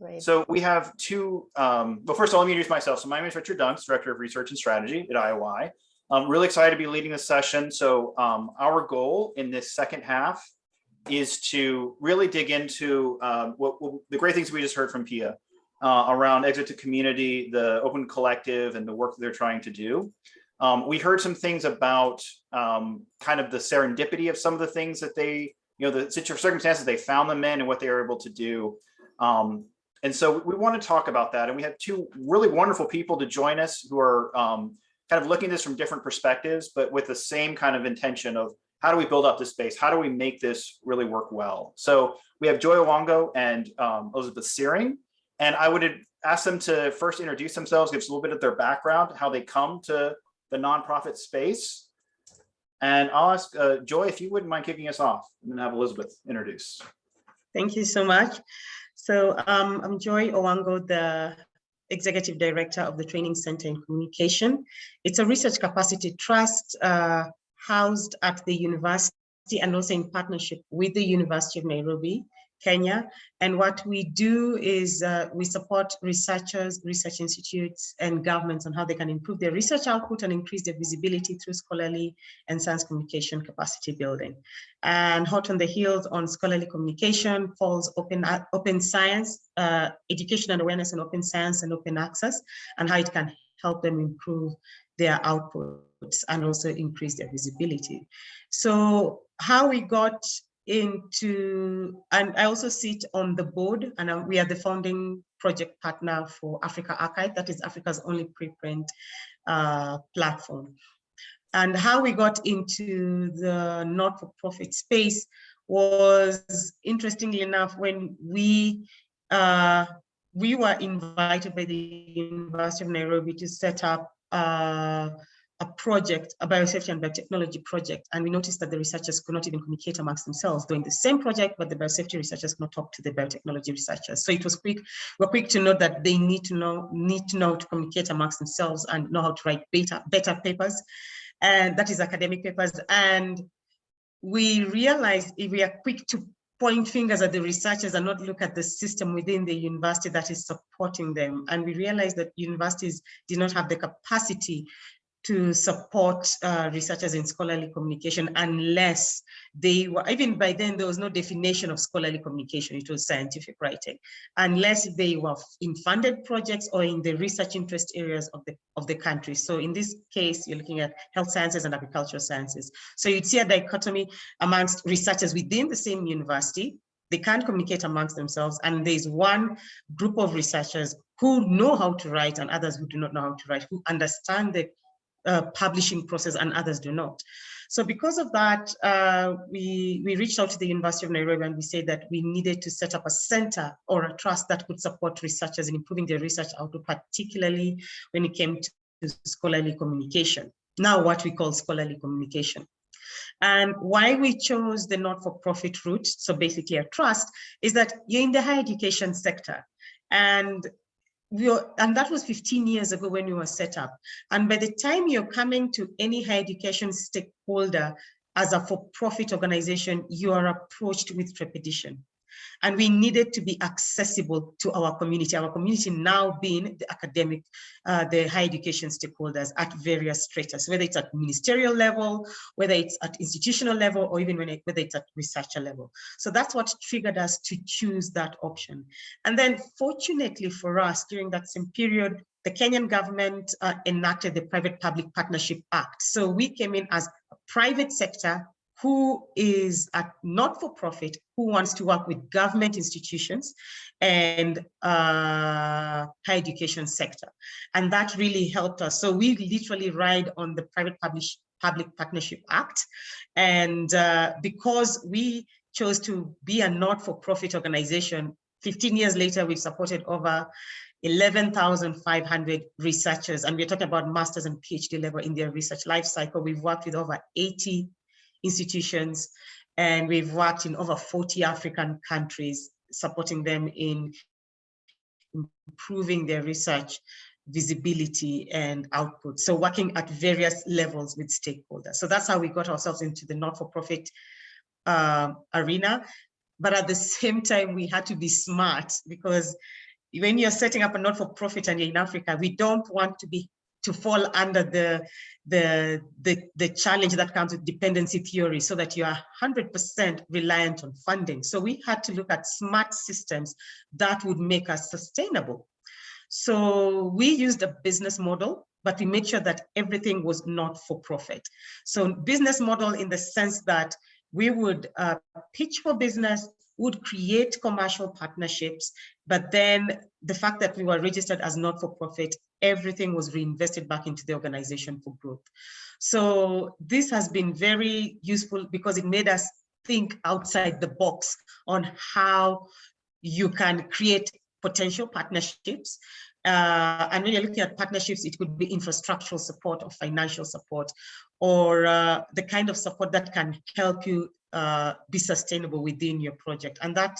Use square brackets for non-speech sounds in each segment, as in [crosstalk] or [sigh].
Great. So we have two, um, well, first of all, let me introduce myself. So my name is Richard Dunks, Director of Research and Strategy at IOI. I'm really excited to be leading this session. So um, our goal in this second half is to really dig into um, what, what the great things we just heard from Pia uh, around exit to community, the open collective and the work that they're trying to do. Um, we heard some things about um, kind of the serendipity of some of the things that they, you know, the circumstances they found them in and what they were able to do. Um, and so we want to talk about that. And we have two really wonderful people to join us who are um, kind of looking at this from different perspectives, but with the same kind of intention of how do we build up this space? How do we make this really work well? So we have Joy Owango and um, Elizabeth Searing. And I would ask them to first introduce themselves, give us a little bit of their background, how they come to the nonprofit space. And I'll ask uh, Joy if you wouldn't mind kicking us off and then have Elizabeth introduce. Thank you so much. So um, I'm Joy Owango, the Executive Director of the Training Center in Communication. It's a research capacity trust uh, housed at the university and also in partnership with the University of Nairobi. Kenya. And what we do is uh, we support researchers, research institutes, and governments on how they can improve their research output and increase their visibility through scholarly and science communication capacity building. And hot on the heels on scholarly communication falls open, open science, uh, education and awareness and open science and open access, and how it can help them improve their outputs and also increase their visibility. So how we got into, and I also sit on the board and we are the founding project partner for AfricArXiv, that is Africa's only preprint uh, platform. And how we got into the not-for-profit space was, interestingly enough, when we uh, we were invited by the University of Nairobi to set up uh, a project, a biosafety and biotechnology project, and we noticed that the researchers could not even communicate amongst themselves doing the same project, but the biosafety researchers could not talk to the biotechnology researchers. So it was quick, we're quick to know that they need to know, need to know to communicate amongst themselves and know how to write better, better papers, and that is academic papers. And we realized if we are quick to point fingers at the researchers and not look at the system within the university that is supporting them. And we realized that universities did not have the capacity to support uh, researchers in scholarly communication unless they were, even by then there was no definition of scholarly communication, it was scientific writing, unless they were in funded projects or in the research interest areas of the, of the country. So in this case, you're looking at health sciences and agricultural sciences. So you'd see a dichotomy amongst researchers within the same university, they can't communicate amongst themselves and there's one group of researchers who know how to write and others who do not know how to write, who understand the uh, publishing process and others do not. So because of that, uh, we, we reached out to the University of Nairobi and we said that we needed to set up a center or a trust that could support researchers in improving their research output, particularly when it came to scholarly communication. Now what we call scholarly communication. And why we chose the not-for-profit route, so basically a trust, is that you're in the higher education sector. And we and that was 15 years ago when we were set up. And by the time you're coming to any higher education stakeholder as a for-profit organization, you are approached with trepidation and we needed to be accessible to our community, our community now being the academic, uh, the higher education stakeholders at various stratas, whether it's at ministerial level, whether it's at institutional level, or even it, whether it's at researcher level. So that's what triggered us to choose that option. And then fortunately for us, during that same period, the Kenyan government uh, enacted the Private Public Partnership Act. So we came in as a private sector who is a not-for-profit who wants to work with government institutions and uh, higher education sector. And that really helped us. So we literally ride on the Private Publish, Public Partnership Act. And uh, because we chose to be a not-for-profit organization, 15 years later, we've supported over 11,500 researchers, and we're talking about master's and PhD level in their research life cycle. We've worked with over 80 institutions, and we've worked in over 40 African countries, supporting them in improving their research visibility and output. So working at various levels with stakeholders. So that's how we got ourselves into the not-for-profit uh, arena. But at the same time, we had to be smart because when you're setting up a not-for-profit and you're in Africa, we don't want to be to fall under the, the, the, the challenge that comes with dependency theory so that you are 100% reliant on funding. So we had to look at smart systems that would make us sustainable. So we used a business model, but we made sure that everything was not for profit. So business model in the sense that we would uh, pitch for business, would create commercial partnerships, but then the fact that we were registered as not-for-profit, everything was reinvested back into the organization for growth. So this has been very useful because it made us think outside the box on how you can create potential partnerships. Uh, and when you're looking at partnerships, it could be infrastructural support or financial support, or uh, the kind of support that can help you uh, be sustainable within your project. And that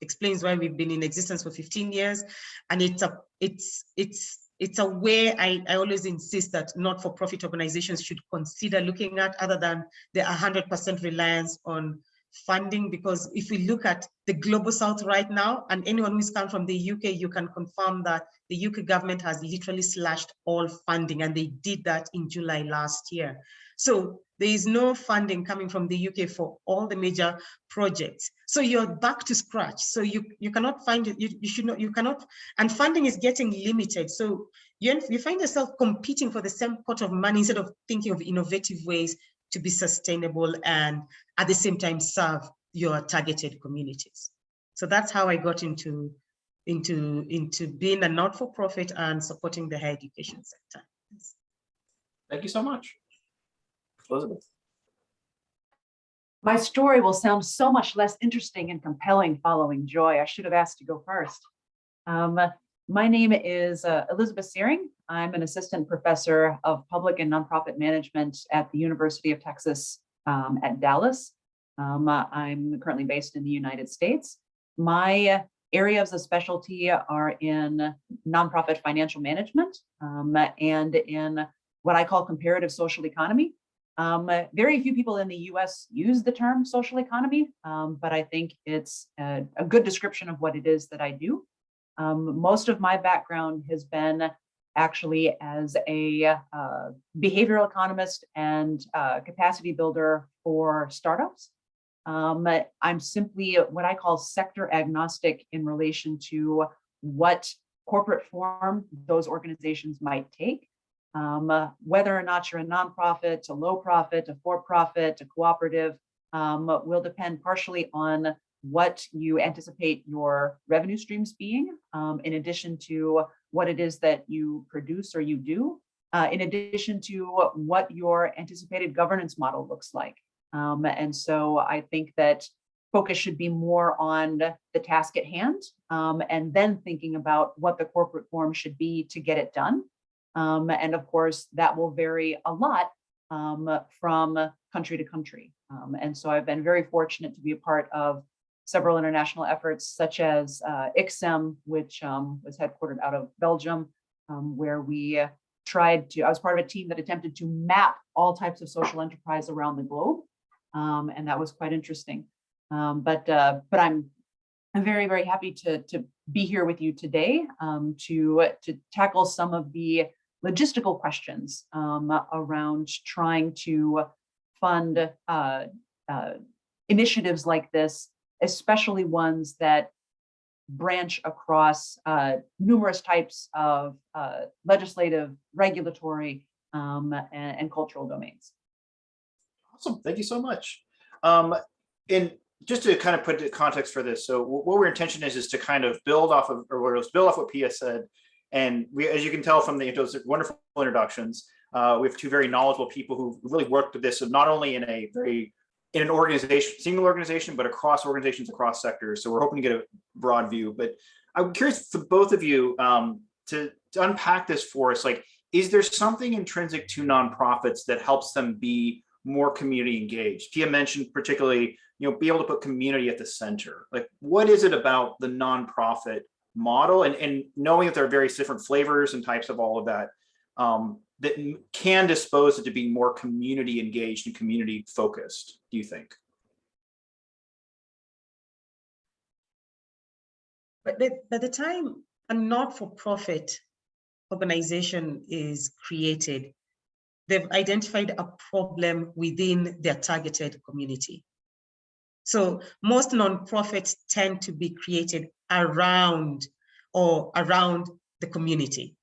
explains why we've been in existence for 15 years. And it's a, it's, it's, it's a way I, I always insist that not-for-profit organizations should consider looking at other than the 100% reliance on funding because if we look at the global south right now and anyone who's come from the UK you can confirm that the UK government has literally slashed all funding and they did that in July last year. So there is no funding coming from the UK for all the major projects so you're back to scratch so you you cannot find it you, you should not you cannot and funding is getting limited so you, you find yourself competing for the same pot of money instead of thinking of innovative ways to be sustainable and at the same time serve your targeted communities. So that's how I got into, into, into being a not-for-profit and supporting the higher education sector. Thank you so much. Elizabeth. My story will sound so much less interesting and compelling following Joy. I should have asked to go first. Um, my name is uh, Elizabeth Searing. I'm an assistant professor of public and nonprofit management at the University of Texas um, at Dallas. Um, uh, I'm currently based in the United States. My areas of specialty are in nonprofit financial management um, and in what I call comparative social economy. Um, very few people in the US use the term social economy, um, but I think it's a, a good description of what it is that I do. Um, most of my background has been actually as a uh, behavioral economist and uh, capacity builder for startups. Um, I'm simply what I call sector agnostic in relation to what corporate form those organizations might take. Um, uh, whether or not you're a nonprofit, a low profit, a for-profit, a cooperative, um, will depend partially on what you anticipate your revenue streams being, um, in addition to what it is that you produce or you do, uh, in addition to what your anticipated governance model looks like. Um, and so I think that focus should be more on the task at hand um, and then thinking about what the corporate form should be to get it done. Um, and of course, that will vary a lot um, from country to country. Um, and so I've been very fortunate to be a part of several international efforts such as uh, ICSEM, which um, was headquartered out of Belgium, um, where we tried to, I was part of a team that attempted to map all types of social enterprise around the globe. Um, and that was quite interesting. But uh, but I'm I'm very, very happy to, to be here with you today um, to, to tackle some of the logistical questions um, around trying to fund uh, uh, initiatives like this especially ones that branch across uh, numerous types of uh, legislative, regulatory, um, and, and, cultural domains. Awesome, thank you so much. Um, and just to kind of put the context for this, so what our intention is, is to kind of build off of, or build off what Pia said. And we, as you can tell from the those wonderful introductions, uh, we have two very knowledgeable people who really worked with this, not only in a very in an organization, single organization, but across organizations, across sectors. So we're hoping to get a broad view, but I'm curious for both of you um, to, to unpack this for us. Like, is there something intrinsic to nonprofits that helps them be more community engaged? Pia mentioned particularly, you know, be able to put community at the center. Like, what is it about the nonprofit model and, and knowing that there are various different flavors and types of all of that um, that can dispose it to be more community engaged and community focused, do you think? But by, by the time a not-for-profit organization is created, they've identified a problem within their targeted community. So most nonprofits tend to be created around or around the community.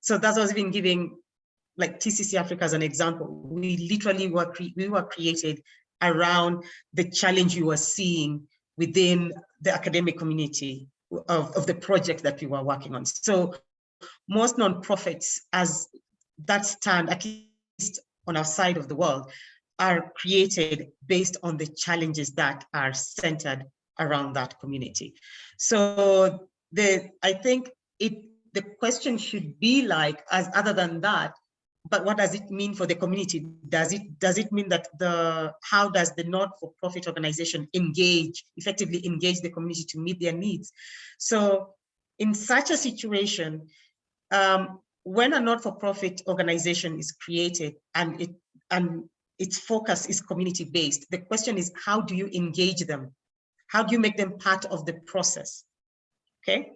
So that's what I've been giving like TCC Africa as an example. We literally were, we were created around the challenge you were seeing within the academic community of, of the project that we were working on. So most nonprofits as that stand, at least on our side of the world, are created based on the challenges that are centered around that community. So the I think it the question should be like, as other than that, but what does it mean for the community? Does it does it mean that the how does the not-for-profit organization engage, effectively engage the community to meet their needs? So in such a situation, um, when a not-for-profit organization is created and it and its focus is community-based, the question is how do you engage them? How do you make them part of the process? Okay,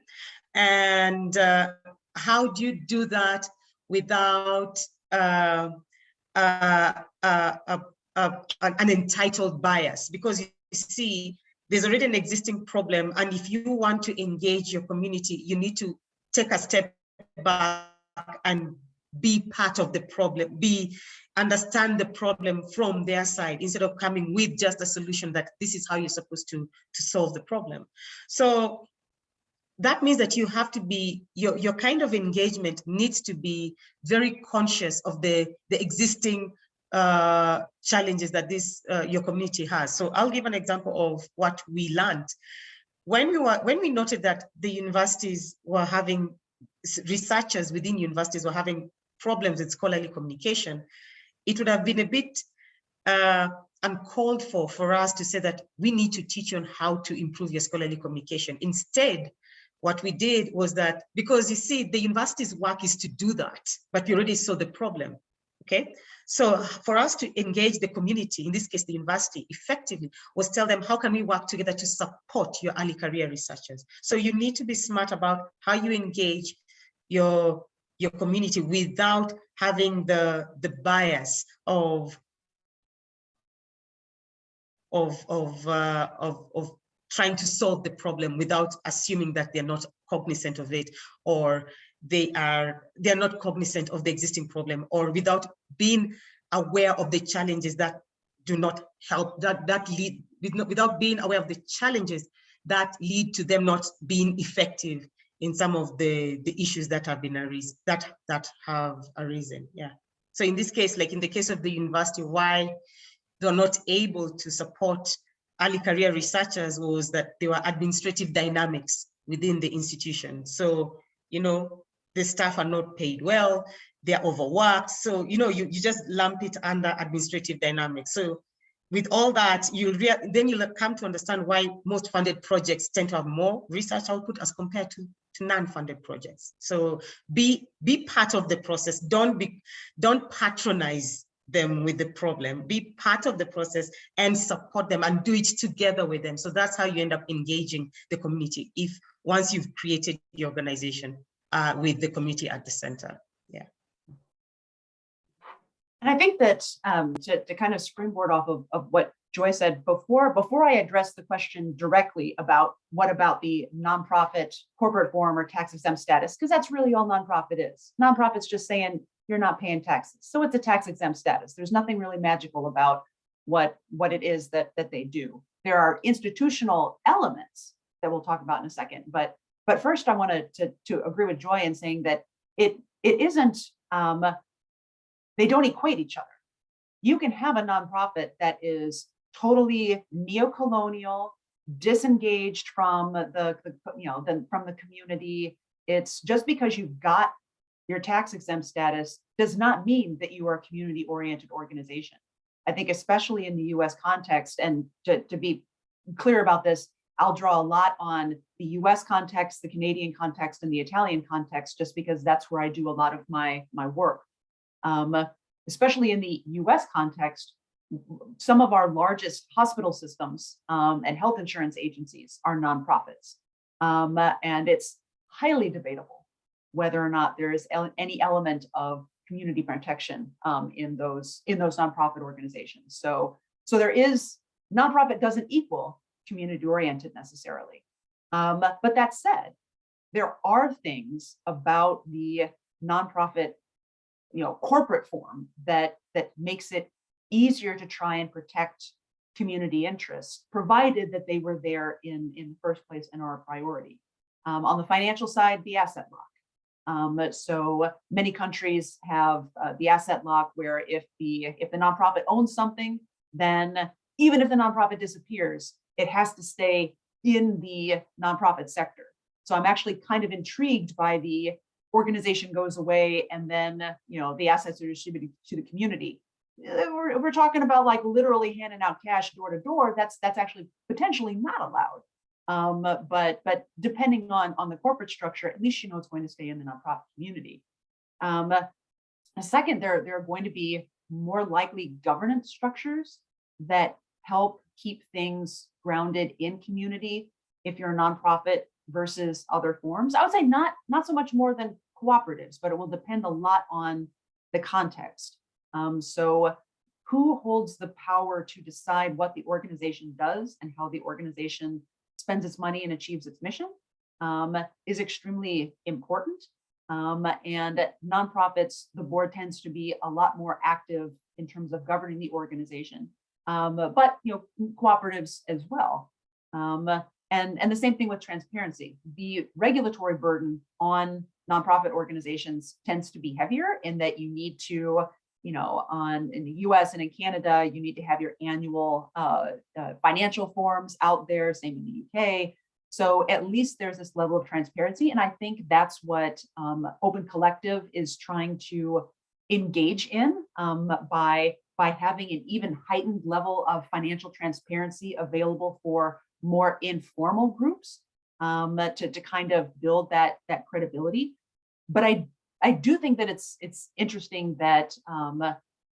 and uh, how do you do that without uh, uh, uh, an entitled bias? Because you see, there's already an existing problem, and if you want to engage your community, you need to take a step back and be part of the problem, be understand the problem from their side instead of coming with just a solution that this is how you're supposed to to solve the problem. So that means that you have to be your your kind of engagement needs to be very conscious of the the existing uh, challenges that this uh, your community has. So I'll give an example of what we learned when we were when we noted that the universities were having researchers within universities were having problems with scholarly communication, it would have been a bit uh, uncalled for for us to say that we need to teach you on how to improve your scholarly communication. Instead, what we did was that, because you see, the university's work is to do that, but we already saw the problem, okay? So for us to engage the community, in this case, the university, effectively, was tell them, how can we work together to support your early career researchers? So you need to be smart about how you engage your your community without having the the bias of of of uh, of, of trying to solve the problem without assuming that they're not cognizant of it or they are they're not cognizant of the existing problem or without being aware of the challenges that do not help that that lead without being aware of the challenges that lead to them not being effective in some of the the issues that have been arisen that that have arisen yeah. So in this case like in the case of the university why they're not able to support early career researchers was that there were administrative dynamics within the institution. So you know the staff are not paid well they're overworked. So you know you, you just lump it under administrative dynamics. So with all that, you'll then you'll come to understand why most funded projects tend to have more research output as compared to non-funded projects. So be be part of the process. Don't be don't patronize them with the problem. Be part of the process and support them and do it together with them. So that's how you end up engaging the community. If once you've created the organization uh, with the community at the center. Yeah. And I think that um, to, to kind of springboard off of, of what Joy said before, before I address the question directly about what about the nonprofit corporate form or tax exempt status, because that's really all nonprofit is. Nonprofit's just saying you're not paying taxes. So it's a tax exempt status. There's nothing really magical about what, what it is that, that they do. There are institutional elements that we'll talk about in a second. But, but first I wanted to, to agree with Joy in saying that it, it isn't um, they don't equate each other. You can have a nonprofit that is totally neo-colonial, disengaged from the, the you know, the, from the community. It's just because you've got your tax exempt status does not mean that you are a community oriented organization. I think especially in the US context and to, to be clear about this, I'll draw a lot on the US context, the Canadian context and the Italian context, just because that's where I do a lot of my, my work. Um, especially in the US context, some of our largest hospital systems um, and health insurance agencies are nonprofits. Um, and it's highly debatable whether or not there is any element of community protection um, in those in those nonprofit organizations. So so there is nonprofit doesn't equal community oriented necessarily. Um, but that said, there are things about the nonprofit, you know, corporate form that that makes it easier to try and protect community interests, provided that they were there in in the first place and are a priority. Um, on the financial side, the asset lock. Um, so many countries have uh, the asset lock where if the if the nonprofit owns something, then even if the nonprofit disappears, it has to stay in the nonprofit sector. So I'm actually kind of intrigued by the organization goes away and then, you know, the assets are distributed to the community. Uh, We're, we're talking about like literally handing out cash door to door. That's that's actually potentially not allowed. Um, but but depending on on the corporate structure, at least you know it's going to stay in the nonprofit community. Um, second, there there are going to be more likely governance structures that help keep things grounded in community if you're a nonprofit versus other forms. I would say not not so much more than cooperatives, but it will depend a lot on the context. Um, so who holds the power to decide what the organization does and how the organization spends its money and achieves its mission um, is extremely important. Um, and nonprofits, the board tends to be a lot more active in terms of governing the organization, um, but you know cooperatives as well. Um, and, and the same thing with transparency. The regulatory burden on nonprofit organizations tends to be heavier in that you need to, you know, on in the US and in Canada, you need to have your annual uh, uh, financial forms out there, same in the UK. So at least there's this level of transparency. And I think that's what um, Open Collective is trying to engage in um, by, by having an even heightened level of financial transparency available for more informal groups um, to, to kind of build that, that credibility. But I, I do think that it's, it's interesting that, um,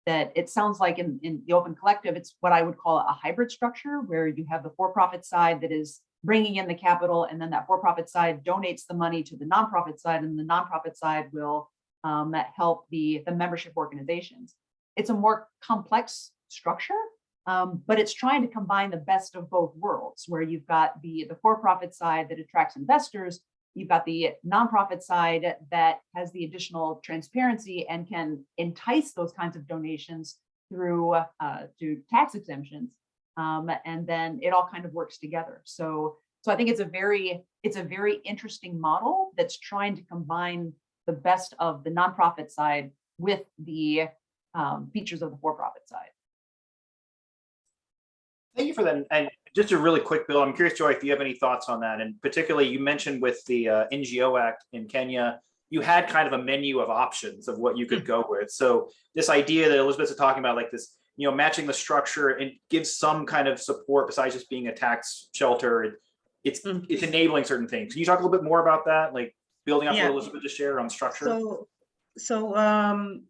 that it sounds like in, in the Open Collective, it's what I would call a hybrid structure where you have the for-profit side that is bringing in the capital and then that for-profit side donates the money to the nonprofit side and the nonprofit side will um, help the, the membership organizations. It's a more complex structure, um, but it's trying to combine the best of both worlds, where you've got the, the for-profit side that attracts investors, you've got the nonprofit side that has the additional transparency and can entice those kinds of donations through uh, through tax exemptions, um, and then it all kind of works together. So, so I think it's a very it's a very interesting model that's trying to combine the best of the nonprofit side with the um, features of the for-profit side. Thank you for that. And just a really quick bill, I'm curious, Joy, if you have any thoughts on that. And particularly you mentioned with the uh, NGO Act in Kenya, you had kind of a menu of options of what you could go with. So this idea that Elizabeth's talking about, like this, you know, matching the structure and gives some kind of support besides just being a tax shelter. It, it's Mm. it's enabling certain things. Can you talk a little bit more about that? Like building up Yeah. what Elizabeth just shared on structure? So, so um,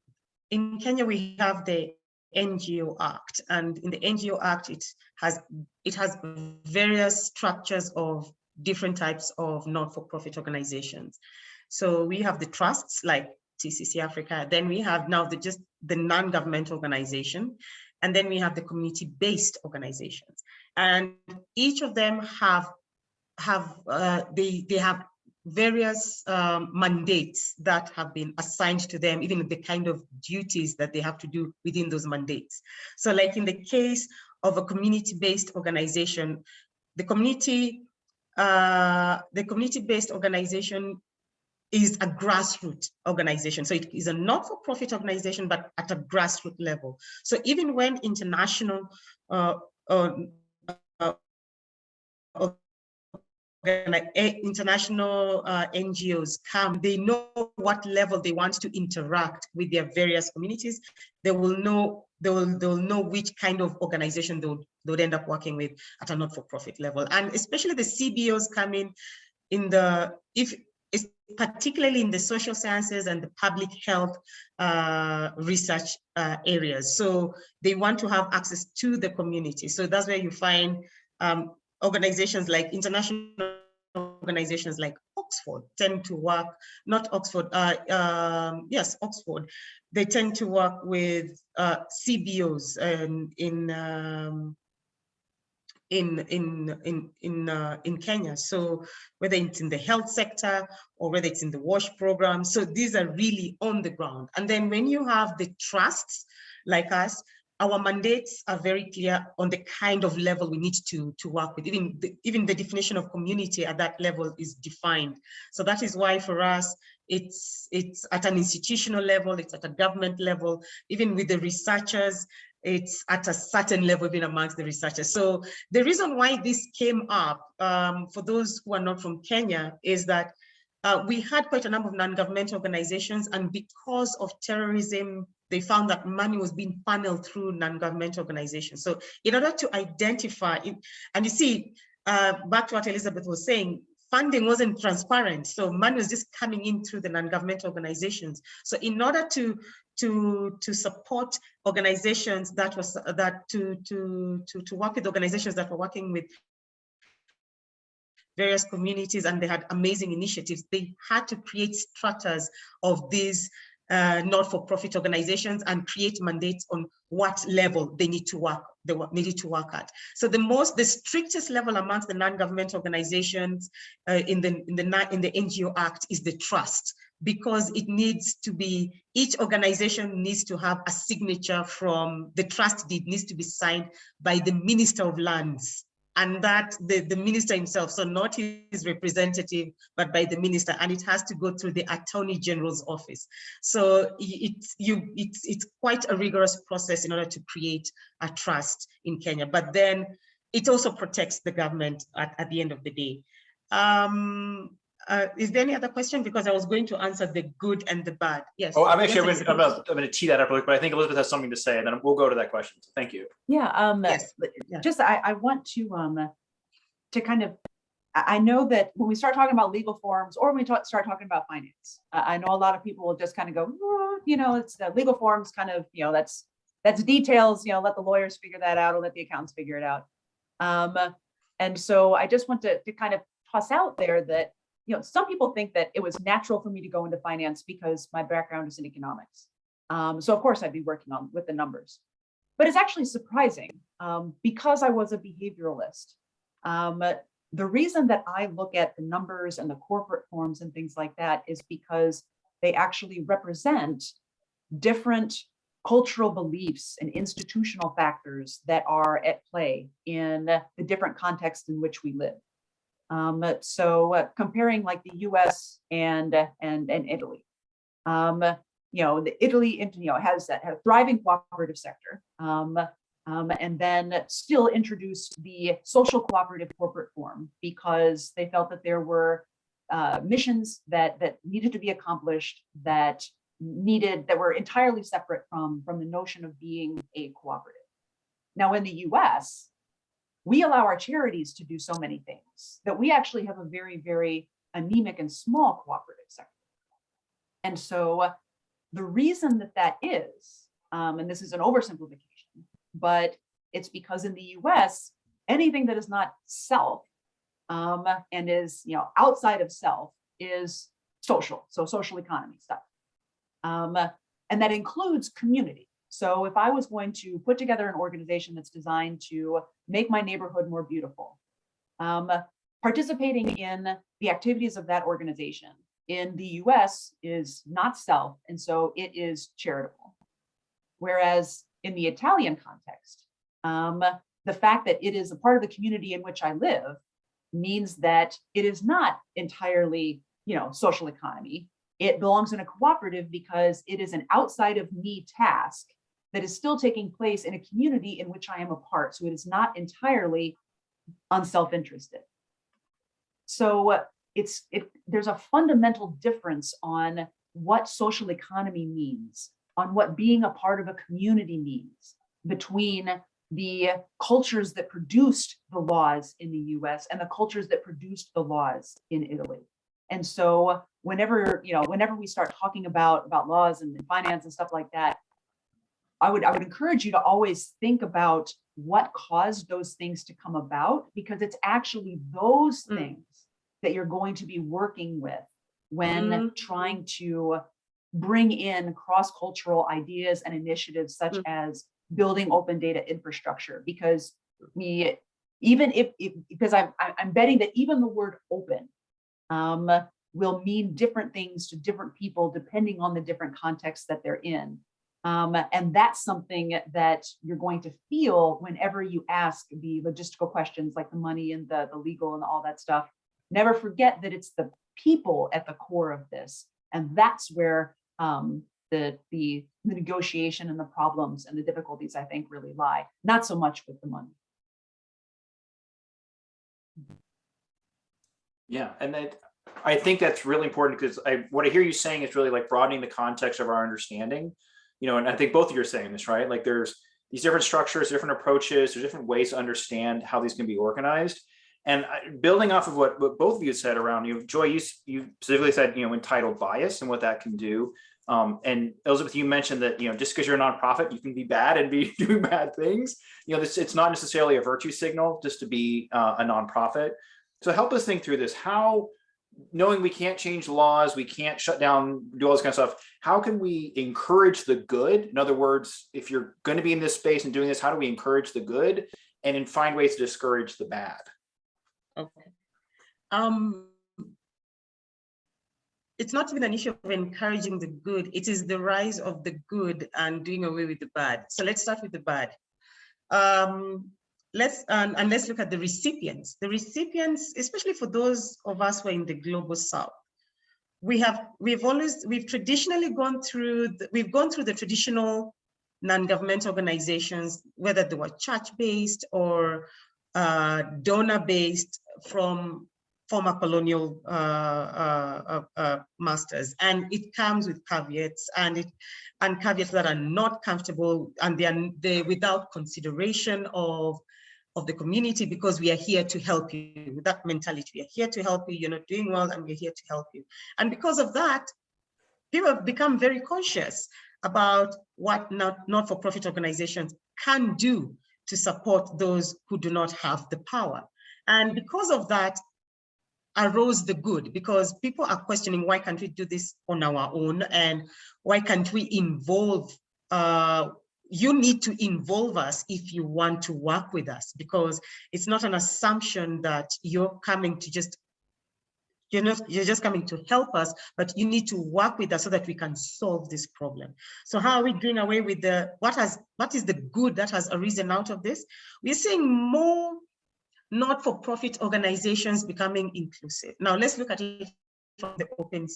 in Kenya, we have the NGO Act, and in the NGO Act, it has it has various structures of different types of non-for-profit organizations. So we have the trusts like TCC Africa, then we have now the just the non-government organization, and then we have the community-based organizations, and each of them have have uh, they they have various um, mandates that have been assigned to them, even the kind of duties that they have to do within those mandates. So like in the case of a community-based organization, the community, uh, the community-based organization is a grassroots organization. So it is a not-for-profit organization, but at a grassroots level. So even when international uh, uh, uh, international uh, NGOs come, they know what level they want to interact with their various communities. They will know they will they will know which kind of organization they would, they would end up working with at a not-for-profit level, and especially the CBOs come in in the if particularly in the social sciences and the public health uh, research uh, areas. So they want to have access to the community. So that's where you find um, organizations like international organizations like Oxford tend to work, not Oxford, uh, um, yes, Oxford, they tend to work with uh, CBOs in um, in in in in uh, in Kenya. So whether it's in the health sector or whether it's in the WASH program, so these are really on the ground. And then when you have the trusts like us, our mandates are very clear on the kind of level we need to to work with. Even the, even the definition of community at that level is defined. So that is why for us it's it's at an institutional level, it's at a government level, even with the researchers it's at a certain level even amongst the researchers. So the reason why this came up um, for those who are not from Kenya is that uh, we had quite a number of non-governmental organizations and because of terrorism, they found that money was being funneled through non-governmental organizations. So in order to identify, and you see, uh, back to what Elizabeth was saying, funding wasn't transparent. So money was just coming in through the non-governmental organizations. So in order to to to support organizations that was that to to to to work with organizations that were working with various communities and they had amazing initiatives they had to create structures of these uh, not-for-profit organizations and create mandates on what level they need to work they needed to work at. So the most the strictest level amongst the non-government organizations uh, in the in the in the ngo act is the trust because it needs to be, each organization needs to have a signature from, the trust deed needs to be signed by the Minister of Lands and that the, the minister himself, so not his representative, but by the minister, and it has to go through the Attorney General's office. So it's, you, it's, it's quite a rigorous process in order to create a trust in Kenya, but then it also protects the government at, at the end of the day. Um, uh, is there any other question? Because I was going to answer the good and the bad. Yes. Oh, I'm actually, Yes, I'm gonna, I'm gonna tee that up really quick, but I think Elizabeth has something to say, and then we'll go to that question. So Thank you. Yeah, um, Yes, just, I, I want to, um, to kind of, I, I know that when we start talking about legal forms or when we talk, start talking about finance, I, I know a lot of people will just kind of go, "Oh, you know, it's the legal forms kind of, you know, that's, that's details, you know, let the lawyers figure that out or let the accountants figure it out. Um, and so I just want to, to kind of toss out there that, you know, some people think that it was natural for me to go into finance because my background is in economics. Um, so of course I'd be working on with the numbers, but it's actually surprising um, because I was a behavioralist. Um, the reason that I look at the numbers and the corporate forms and things like that is because they actually represent different cultural beliefs and institutional factors that are at play in the different contexts in which we live. Um, so uh, comparing like the US and, uh, and, and Italy, um, you know, the Italy, you know, has that had a thriving cooperative sector. Um, um, and then still introduced the social cooperative corporate form because they felt that there were uh, missions that that needed to be accomplished that needed that were entirely separate from from the notion of being a cooperative. Now in the US, we allow our charities to do so many things that we actually have a very, very anemic and small cooperative sector. And so the reason that that is, um, and this is an oversimplification, but it's because in the US, anything that is not self um, and is you know outside of self is social, so social economy stuff. Um, and that includes community. So if I was going to put together an organization that's designed to make my neighborhood more beautiful, um, participating in the activities of that organization in the US is not self, and so it is charitable. Whereas in the Italian context, um, the fact that it is a part of the community in which I live means that it is not entirely, you know, social economy. It belongs in a cooperative because it is an outside of me task that is still taking place in a community in which I am a part. So it is not entirely unself-interested. So uh, it's it, there's a fundamental difference on what social economy means, on what being a part of a community means between the cultures that produced the laws in the US and the cultures that produced the laws in Italy. And so whenever, you know, whenever we start talking about, about laws and finance and stuff like that, I would, I would encourage you to always think about what caused those things to come about, because it's actually those Mm. things that you're going to be working with when Mhm. trying to bring in cross-cultural ideas and initiatives such Mm. as building open data infrastructure because we even if, if because I'm I- I'm betting that even the word open um, will mean different things to different people depending on the different contexts that they're in. Um, and that's something that you're going to feel whenever you ask the logistical questions like the money and the, the legal and all that stuff. Never forget that it's the people at the core of this. And that's where um, the, the, the negotiation and the problems and the difficulties, I think, really lie, not so much with the money. Yeah, and that, I think that's really important because I, what I hear you saying is really like broadening the context of our understanding. You know, and I think both of you are saying this, right? Like there's these different structures, different approaches, there's different ways to understand how these can be organized. And building off of what, what both of you said around, you know, Joy, you, you specifically said, you know, entitled bias and what that can do. Um, and Elizabeth, you mentioned that, you know, just because you're a nonprofit, you can be bad and be [laughs] doing bad things. You know, this, it's not necessarily a virtue signal just to be uh, a nonprofit. So help us think through this. How, knowing we can't change laws, we can't shut down, do all this kind of stuff. How can we encourage the good? In other words, if you're going to be in this space and doing this, how do we encourage the good and then find ways to discourage the bad? Okay. Um, it's not even an issue of encouraging the good. It is the rise of the good and doing away with the bad. So let's start with the bad. Um, let's and, and let's look at the recipients. The recipients, especially for those of us who are in the global south, we have we've always we've traditionally gone through the, we've gone through the traditional non-government organizations, whether they were church-based or uh, donor-based from former colonial uh, uh, uh, uh, masters, and it comes with caveats and it and caveats that are not comfortable and they are they without consideration of of the community because we are here to help you with that mentality. We are here to help you. You're not doing well, and we're here to help you. And because of that, people have become very conscious about what not not-for-profit organizations can do to support those who do not have the power. And because of that, arose the good because people are questioning why can't we do this on our own and why can't we involve uh, you need to involve us if you want to work with us because it's not an assumption that you're coming to just you're not you're just coming to help us but you need to work with us so that we can solve this problem so how are we doing away with the what has what is the good that has arisen out of this we're seeing more not-for-profit organizations becoming inclusive. Now let's look at it from the open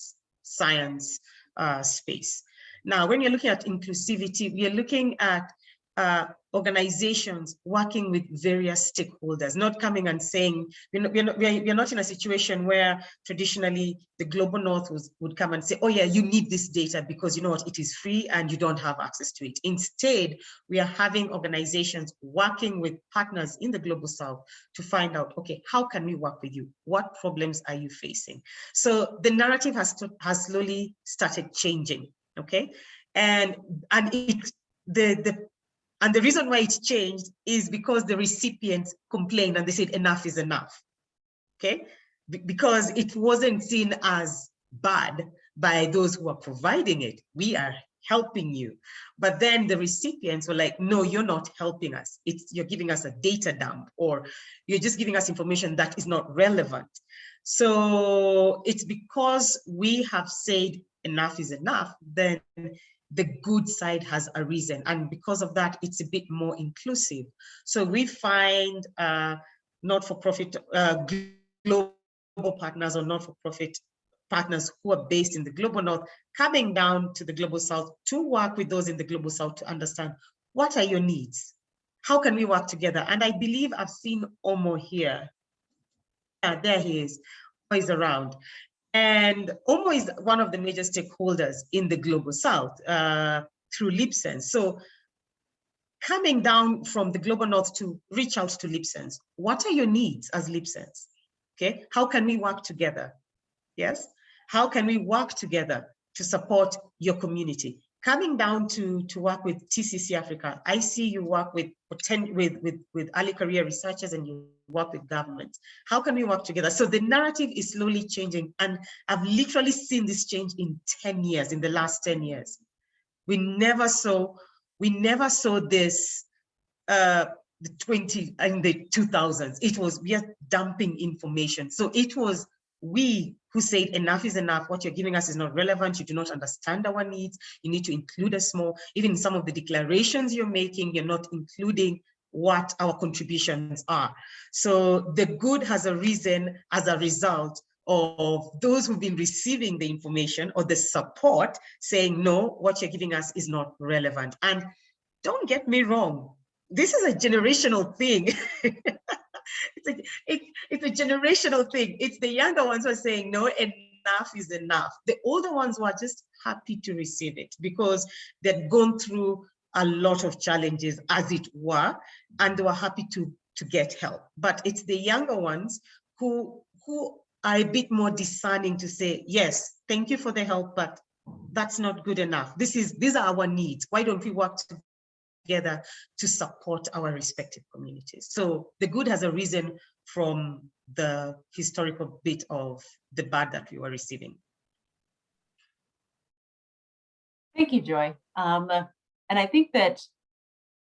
science uh, space. Now, when you're looking at inclusivity, we are looking at uh, organizations working with various stakeholders, not coming and saying, we're not, we're, not, in a situation where traditionally the global north was, would come and say, oh yeah, you need this data because you know what, it is free and you don't have access to it. Instead, we are having organizations working with partners in the global south to find out, okay, how can we work with you? What problems are you facing? So the narrative has, has slowly started changing, okay? And, and it, the, the and the reason why it changed is because the recipients complained and they said enough is enough. Okay, Be because it wasn't seen as bad by those who are providing it. We are helping you. But then the recipients were like, no, you're not helping us. It's you're giving us a data dump or you're just giving us information that is not relevant. So it's because we have said enough is enough, then the good side has arisen. And because of that, it's a bit more inclusive. So we find uh, not-for-profit uh, global partners or not-for-profit partners who are based in the global north coming down to the global south to work with those in the global south to understand what are your needs? How can we work together? And I believe I've seen Omo here. Yeah, there he is, is around. And OMO is one of the major stakeholders in the global south uh, through LIBSENSE. So coming down from the global north to reach out to LIBSENSE, what are your needs as LIBSENSE? Okay, how can we work together? Yes, how can we work together to support your community? Coming down to, to work with TCC Africa, I see you work with, with, with, with early career researchers and you work with government. How can we work together? So the narrative is slowly changing and I've literally seen this change in 10 years, in the last 10 years. We never saw, we never saw this uh, the 20 in the 2000s. It was we are dumping information. So it was we who said enough is enough. What you're giving us is not relevant. You do not understand our needs. You need to include us more. Even some of the declarations you're making, you're not including what our contributions are. So the good has arisen as a result of those who've been receiving the information or the support saying, no, what you're giving us is not relevant. And don't get me wrong, this is a generational thing. [laughs] it's, a, it, it's a generational thing. It's the younger ones who are saying, no, enough is enough. The older ones were just happy to receive it because they've gone through a lot of challenges as it were, and they were happy to, to get help. But it's the younger ones who, who are a bit more discerning to say, yes, thank you for the help, but that's not good enough. This is, these are our needs. Why don't we work together to support our respective communities. So the good has arisen from the historical bit of the bad that we were receiving. Thank you, Joy. Um, and I think that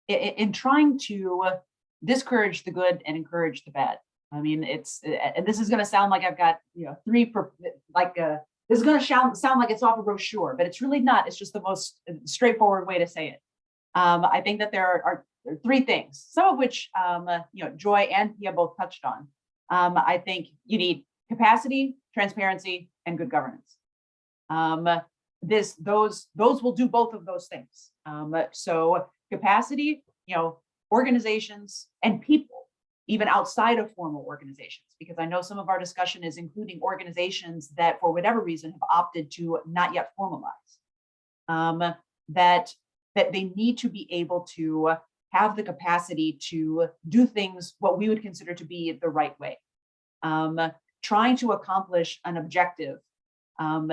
in trying to discourage the good and encourage the bad, I mean, it's, and this is going to sound like I've got, you know, three, like, uh, this is going to sound, sound like it's off a brochure, but it's really not. It's just the most straightforward way to say it. Um, I think that there are, are three things, some of which, um, uh, you know, Joy and Pia both touched on. Um, I think you need capacity, transparency, and good governance. Um, this, those, those will do both of those things. Um, so capacity, you know, organizations and people, even outside of formal organizations, because I know some of our discussion is including organizations that for whatever reason have opted to not yet formalize. Um, that that they need to be able to have the capacity to do things what we would consider to be the right way. Um, trying to accomplish an objective um,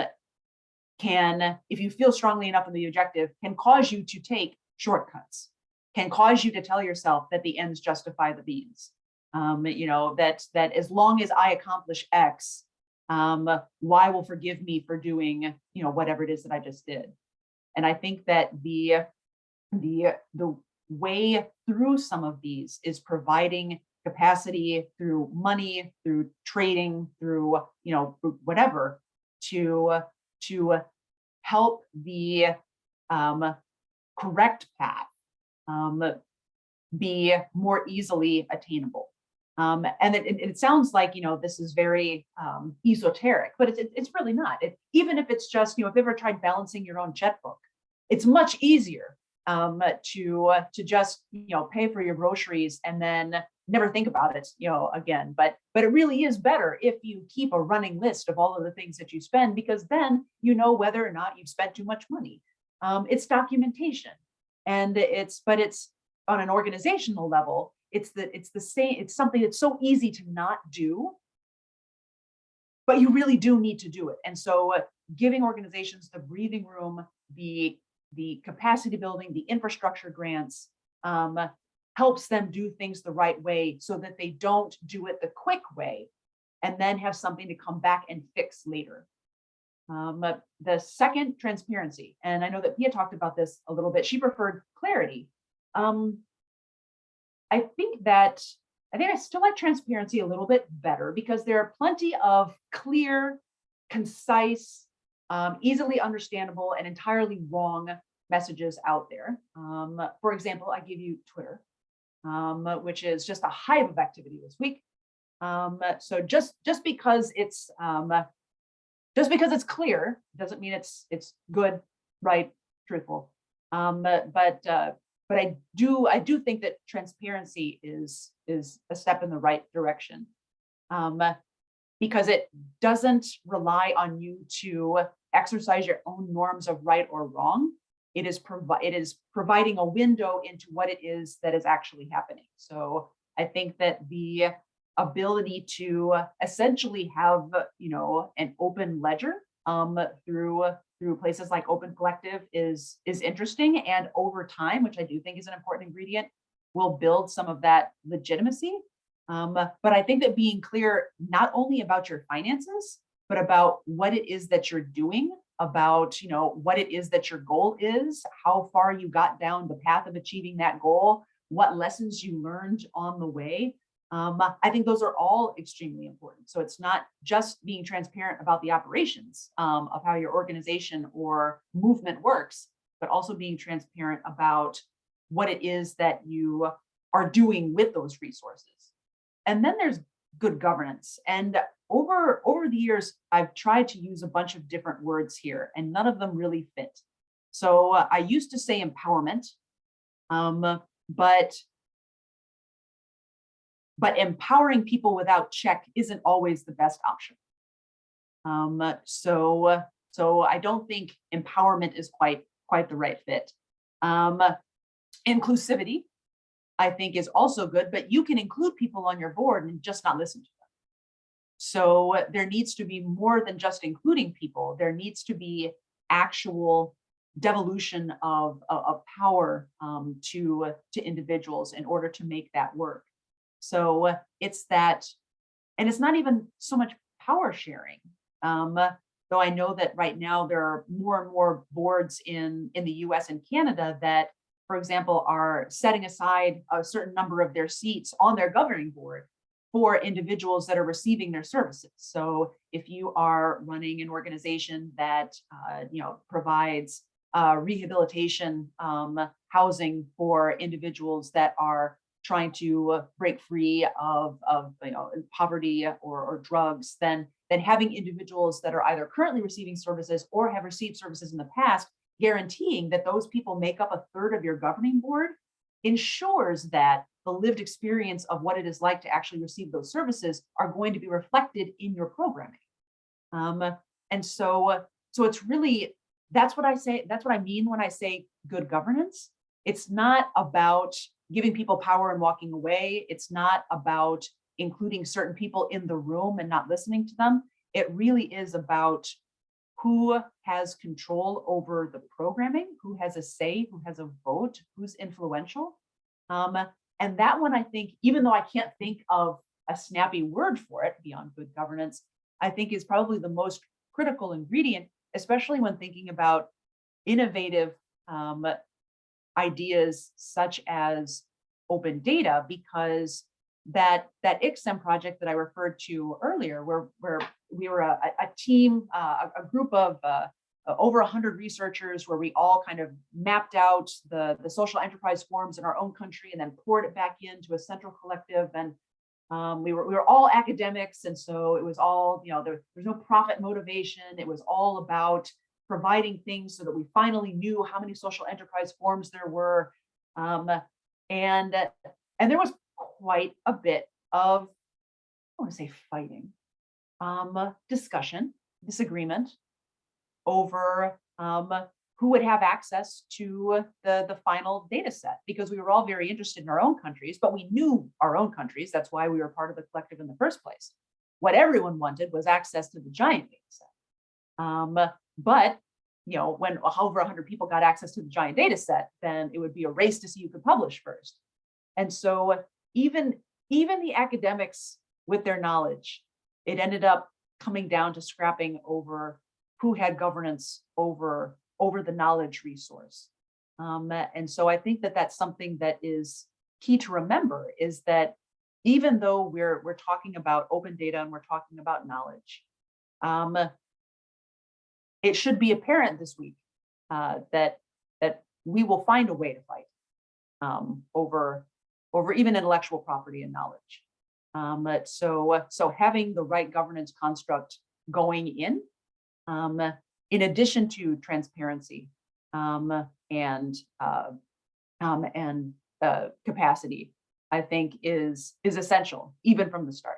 can, if you feel strongly enough in the objective, can cause you to take shortcuts, can cause you to tell yourself that the ends justify the means. Um, you know, that, that as long as I accomplish X, um, Y will forgive me for doing, you know, whatever it is that I just did. And I think that the, the, the way through some of these is providing capacity through money, through trading, through, you know, whatever, to, to help the um, correct path um, be more easily attainable. Um, and it, it, it sounds like, you know, this is very um, esoteric, but it's, it's really not. It, even if it's just, you know, if you've ever tried balancing your own checkbook, it's much easier um, to, uh, to just, you know, pay for your groceries and then never think about it, you know, again. But, but it really is better if you keep a running list of all of the things that you spend, because then you know whether or not you've spent too much money. Um, it's documentation and it's, but it's on an organizational level, it's the, it's the same, it's something that's so easy to not do, but you really do need to do it. And so uh, giving organizations the breathing room, the, the capacity building, the infrastructure grants, um, helps them do things the right way so that they don't do it the quick way and then have something to come back and fix later. Um, the second, transparency. And I know that Pia talked about this a little bit. She preferred clarity. Um, I think that, I think I still like transparency a little bit better because there are plenty of clear, concise, um, easily understandable and entirely wrong messages out there. Um, for example, I give you Twitter, um, which is just a hive of activity this week. Um, so just just because it's um, just because it's clear doesn't mean it's it's good, right, truthful. Um, but but uh, but I do I do think that transparency is is a step in the right direction. Um, because it doesn't rely on you to exercise your own norms of right or wrong. It is it is providing a window into what it is that is actually happening. So I think that the ability to essentially have, you know, an open ledger um, through, through places like Open Collective is, is interesting. And over time, which I do think is an important ingredient, will build some of that legitimacy. Um, but I think that being clear, not only about your finances, but about what it is that you're doing, about, you know, what it is that your goal is, how far you got down the path of achieving that goal, what lessons you learned on the way. Um, I think those are all extremely important. So it's not just being transparent about the operations um, of how your organization or movement works, but also being transparent about what it is that you are doing with those resources. And then there's good governance. And over, over the years, I've tried to use a bunch of different words here and none of them really fit. So uh, I used to say empowerment, um, but but empowering people without check isn't always the best option. Um, so, so I don't think empowerment is quite, quite the right fit. Um, inclusivity, I think is also good, but you can include people on your board and just not listen to them. So there needs to be more than just including people. There needs to be actual devolution of, of, of power um, to, to individuals in order to make that work. So it's that, and it's not even so much power sharing. Um, though I know that right now there are more and more boards in, in the US and Canada that, for example, are setting aside a certain number of their seats on their governing board for individuals that are receiving their services. So if you are running an organization that, uh, you know, provides uh, rehabilitation um, housing for individuals that are trying to break free of, of you know, poverty or, or drugs, then, then having individuals that are either currently receiving services or have received services in the past, guaranteeing that those people make up a third of your governing board ensures that the lived experience of what it is like to actually receive those services are going to be reflected in your programming. Um, and so, so it's really, that's what I say, that's what I mean when I say good governance. It's not about giving people power and walking away. It's not about including certain people in the room and not listening to them. It really is about who has control over the programming, who has a say, who has a vote, who's influential. Um, and that one, I think, even though I can't think of a snappy word for it beyond good governance, I think is probably the most critical ingredient, especially when thinking about innovative um, ideas such as open data because that that ICSEM project that I referred to earlier, where where we were a, a team, uh, a group of uh, over 100 researchers where we all kind of mapped out the, the social enterprise forms in our own country and then poured it back into a central collective. And um, we, were, we were all academics. And so it was all, you know, there, there's no profit motivation. It was all about providing things so that we finally knew how many social enterprise forms there were. Um, and, and there was quite a bit of, I want to say fighting, um, discussion, disagreement over um, who would have access to the, the final data set because we were all very interested in our own countries, but we knew our own countries. That's why we were part of the collective in the first place. What everyone wanted was access to the giant data set. Um, but you know, when however 100 people got access to the giant data set, then it would be a race to see who could publish first. And so even, even the academics with their knowledge, it ended up coming down to scrapping over who had governance over, over the knowledge resource. Um, and so I think that that's something that is key to remember is that even though we're, we're talking about open data and we're talking about knowledge, um, it should be apparent this week uh, that that we will find a way to fight um, over over even intellectual property and knowledge. Um, so so having the right governance construct going in, um, in addition to transparency um, and uh, um, and uh, capacity, I think is is essential even from the start.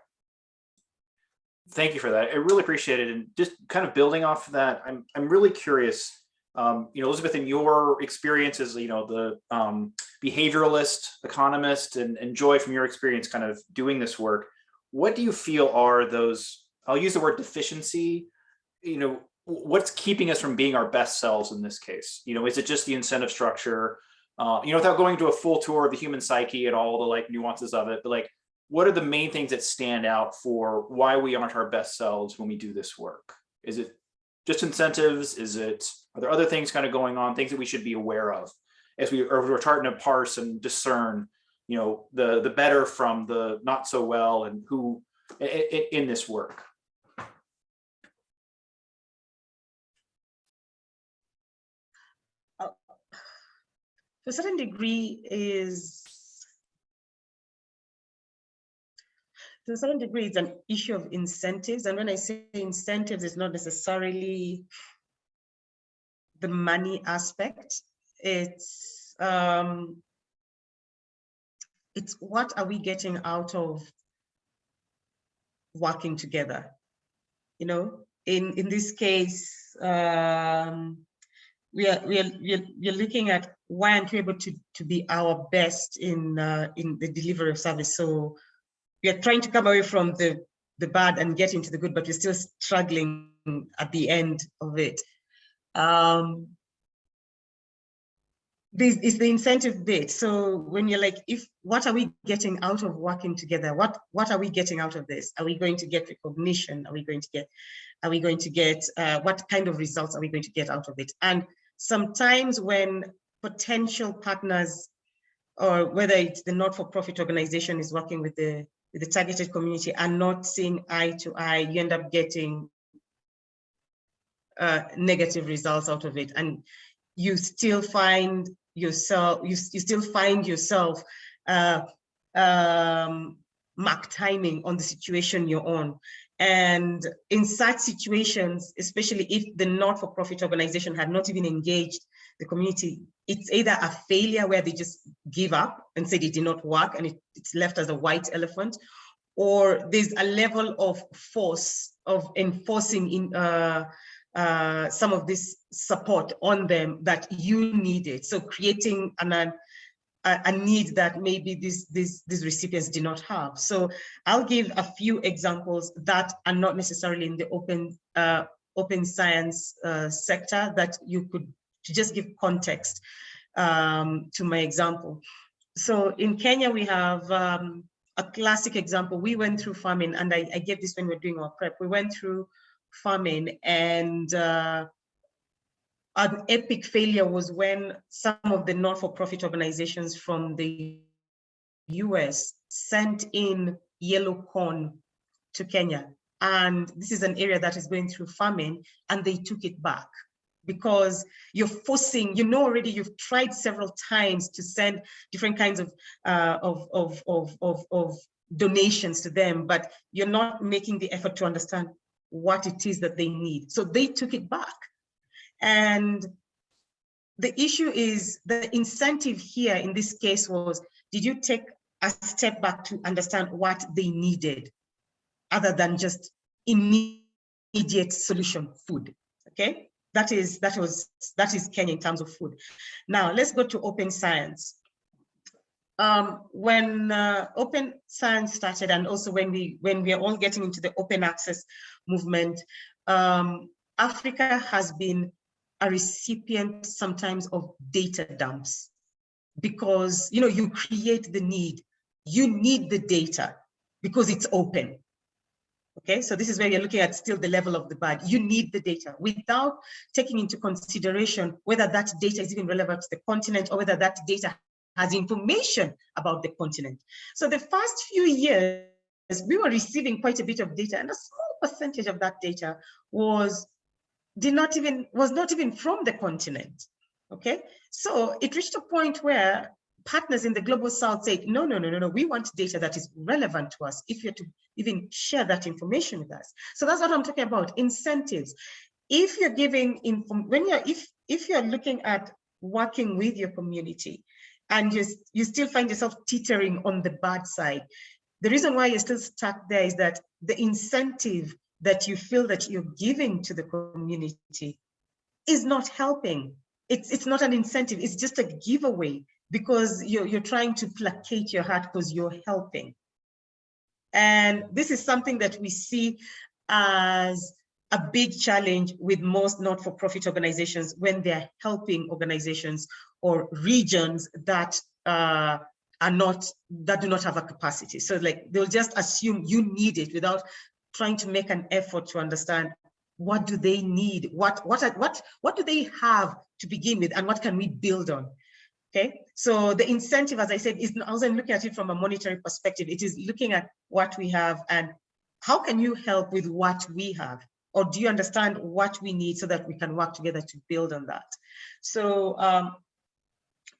Thank you for that. I really appreciate it. And just kind of building off of that, I'm, I'm really curious, um, you know, Elizabeth, in your experience as, you know, the um, behavioralist, economist, and, and Joy from your experience kind of doing this work, what do you feel are those, I'll use the word deficiency, you know, what's keeping us from being our best selves in this case? You know, is it just the incentive structure? Uh, you know, without going to a full tour of the human psyche and all the like nuances of it, but like, what are the main things that stand out for why we aren't our best selves when we do this work? Is it just incentives? Is it, are there other things kind of going on, things that we should be aware of as we are starting to parse and discern, you know, the the better from the not so well and who in this work? Uh, to a certain degree is to a certain degree it's an issue of incentives and when i say incentives it's not necessarily the money aspect it's um it's what are we getting out of working together? You know in in this case um we are we are we are, looking at why aren't we able to to be our best in uh, in the delivery of service? So we are trying to come away from the the bad and get into the good but we're still struggling at the end of it. Um this is the incentive bit. So when you're like if what are we getting out of working together? What what are we getting out of this? Are we going to get recognition? Are we going to get are we going to get uh, what kind of results are we going to get out of it? And sometimes when potential partners or whether it's the not-for-profit organization is working with the with the targeted community and not seeing eye to eye you end up getting uh, negative results out of it. And you still find yourself you, you still find yourself uh, um, mark timing on the situation you're on. And in such situations, especially if the not-for-profit organization had not even engaged the community, it's either a failure where they just give up and said it did not work and it, it's left as a white elephant, or there's a level of force of enforcing in uh, uh, some of this support on them that you needed. So creating an, a, a need that maybe these, these, these recipients did not have. So I'll give a few examples that are not necessarily in the open, uh, open science uh, sector that you could just give context um, to my example. So in Kenya, we have um, a classic example. We went through farming and I, I gave this when we we're doing our prep. We went through farming and uh, an epic failure was when some of the not-for-profit organizations from the US sent in yellow corn to Kenya. And this is an area that is going through famine and they took it back because you're forcing, you know already you've tried several times to send different kinds of, uh, of, of, of, of, of donations to them, but you're not making the effort to understand what it is that they need. So they took it back. And the issue is the incentive here in this case was, did you take a step back to understand what they needed other than just immediate solution food, okay? That is, that was, that is Kenya in terms of food. Now let's go to open science. Um, when uh, open science started and also when we when we are all getting into the open access movement, um, Africa has been a recipient sometimes of data dumps because you know you create the need. You need the data because it's open. Okay? So this is where you're looking at still the level of the bad. You need the data without taking into consideration whether that data is even relevant to the continent or whether that data has information about the continent. So the first few years we were receiving quite a bit of data and a small percentage of that data was did not even was not even from the continent okay? So it reached a point where partners in the global south said no no no no no we want data that is relevant to us if you're to even share that information with us. So that's what i'm talking about incentives. If you're giving inform when you're if if you're looking at working with your community and you you still find yourself teetering on the bad side the reason why you're still stuck there is that the incentive that you feel that you're giving to the community is not helping. It's, it's not an incentive, it's just a giveaway because you're, you're trying to placate your heart because you're helping. And this is something that we see as a big challenge with most not-for-profit organizations when they're helping organizations or regions that uh, are not, that do not have a capacity. So like, they'll just assume you need it without trying to make an effort to understand what do they need? What, what, what, what do they have to begin with and what can we build on? Okay, so the incentive, as I said, is wasn't looking at it from a monetary perspective. It is looking at what we have and how can you help with what we have? Or do you understand what we need so that we can work together to build on that? So, um,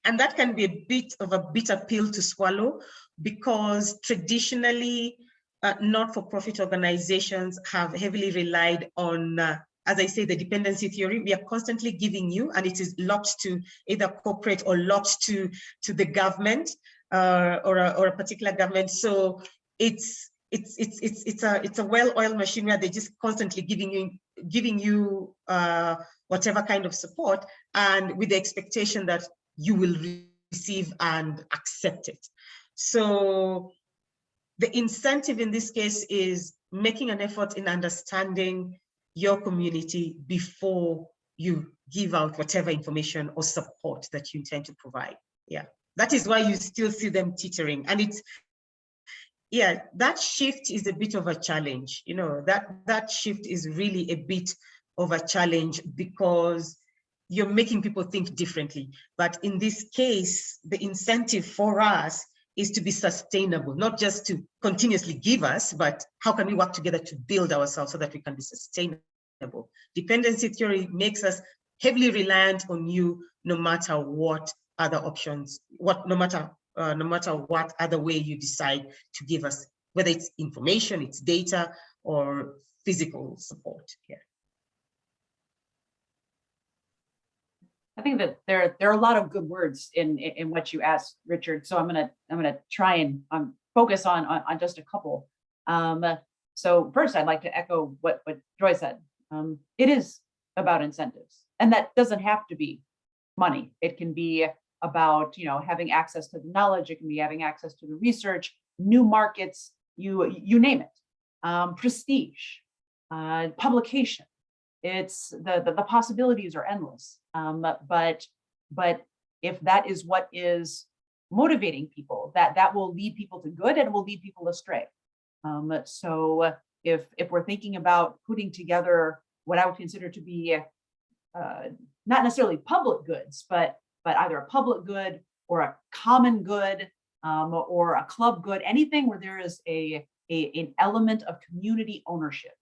and that can be a bit of a bitter pill to swallow because traditionally, uh, not-for-profit organizations have heavily relied on, uh, as I say, the dependency theory. We are constantly giving you, and it is locked to either corporate or locked to, to the government uh, or, a, or a particular government. So it's it's it's it's it's a it's a well-oiled machine where they're just constantly giving you giving you uh, whatever kind of support, and with the expectation that you will receive and accept it. So the incentive in this case is making an effort in understanding your community before you give out whatever information or support that you intend to provide. Yeah, that is why you still see them teetering. And it's, yeah, that shift is a bit of a challenge. You know, that, that shift is really a bit of a challenge because you're making people think differently. But in this case, the incentive for us is to be sustainable, not just to continuously give us, but how can we work together to build ourselves so that we can be sustainable? Dependency theory makes us heavily reliant on you no matter what other options, what no matter uh, no matter what other way you decide to give us, whether it's information, it's data, or physical support. Yeah. I think that there, there are a lot of good words in, in, in what you asked, Richard. So I'm gonna, I'm gonna try and um, focus on, on, on just a couple. Um, so first, I'd like to echo what, what Joy said. Um, it is about incentives, and that doesn't have to be money. It can be about, you know, having access to the knowledge. It can be having access to the research, new markets, you, you name it. Um, prestige, uh, publication. It's the, the, the possibilities are endless. Um, but, but if that is what is motivating people, that, that will lead people to good and will lead people astray. Um, so if, if we're thinking about putting together what I would consider to be uh, not necessarily public goods, but, but either a public good or a common good um, or a club good, anything where there is a, a, an element of community ownership.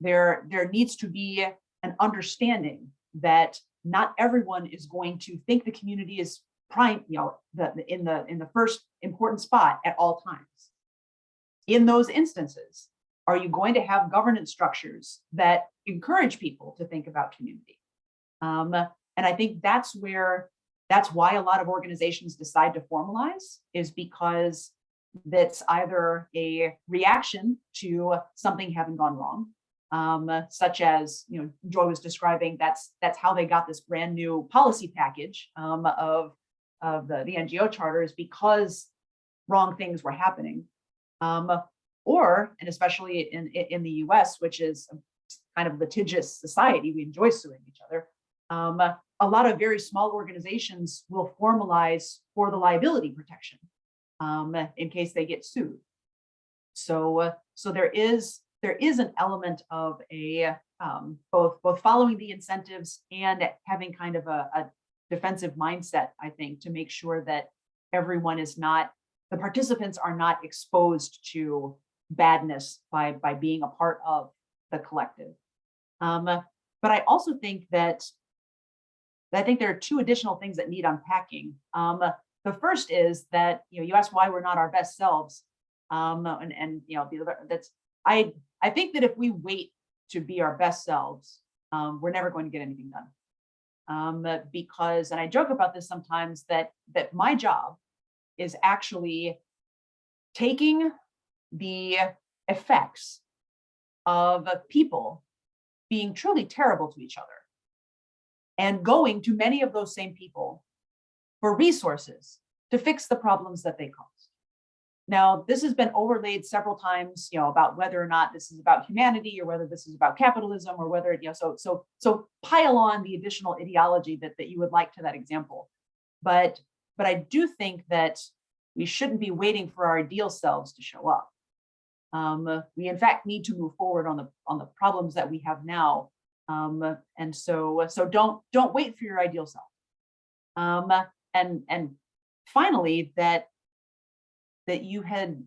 There, there needs to be an understanding that not everyone is going to think the community is prime, you know, the, in the in the first important spot at all times. In those instances, are you going to have governance structures that encourage people to think about community? Um, and I think that's where that's why a lot of organizations decide to formalize is because that's either a reaction to something having gone wrong um, such as, you know, Joy was describing, that's that's how they got this brand new policy package um, of, of the, the NGO charters because wrong things were happening. Um, or, and especially in, in the US, which is kind of litigious society, we enjoy suing each other. Um, a lot of very small organizations will formalize for the liability protection um, in case they get sued. So, uh, so there is there is an element of a um, both both following the incentives and having kind of a, a defensive mindset, I think, to make sure that everyone is not, the participants are not exposed to badness by, by being a part of the collective. Um, but I also think that, I think there are two additional things that need unpacking. Um, the first is that, you know, you asked why we're not our best selves. Um, and, and, you know, that's, I, I think that if we wait to be our best selves, um, we're never going to get anything done. Um, because, and I joke about this sometimes, that, that my job is actually taking the effects of people being truly terrible to each other and going to many of those same people for resources to fix the problems that they caused. Now, this has been overlaid several times, you know, about whether or not this is about humanity or whether this is about capitalism or whether, you know, so, so, so pile on the additional ideology that, that you would like to that example. But, but I do think that we shouldn't be waiting for our ideal selves to show up. Um, we in fact need to move forward on the, on the problems that we have now. Um, and so, so don't, don't wait for your ideal self. Um, and, and finally, that that you had,